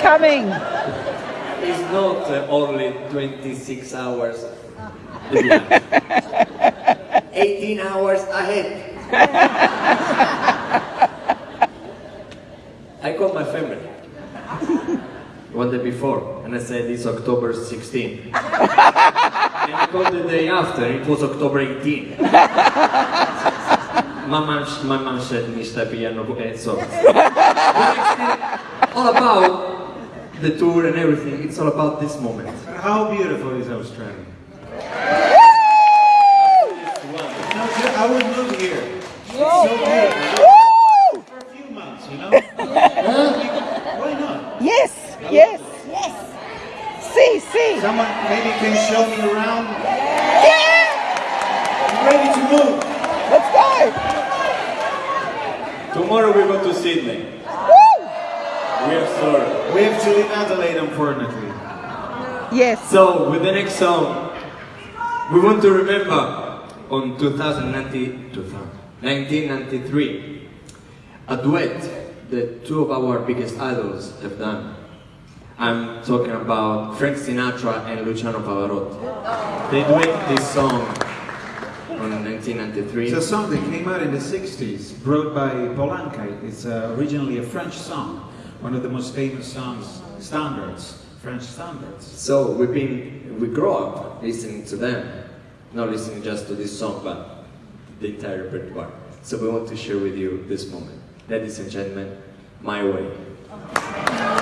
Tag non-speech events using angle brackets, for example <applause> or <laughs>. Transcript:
coming. It's not uh, only 26 hours. <laughs> 18 hours ahead. <laughs> I called my family one day before and I said it's October 16. and I called the day after, it was October 18. <laughs> my mom, my mom said, Mr. Piano, eh, so. all about the tour and everything, it's all about this moment. How beautiful is Australia? It's wonderful. No, ju- I would move here. It's so beautiful. For a few months, you know? Why not? Yes, yes, yes. See, see. Someone maybe can show me around. Yeah! I'm ready to move. Let's go. Tomorrow we go to Sydney. Woo! We are sorry. We have to leave Adelaide, unfortunately. Yes. So, with the next song, we want to remember on 2090, 1993, a duet that two of our biggest idols have done. I'm talking about Frank Sinatra and Luciano Pavarotti. They duet this song on 1993. It's a song that came out in the 60s, brought by Paul Anka. It's uh, originally a French song, one of the most famous songs, standards, French standards. So we've been, we grow up listening to them, not listening just to this song, but the entire repertoire. So we want to share with you this moment. Ladies and gentlemen, My Way.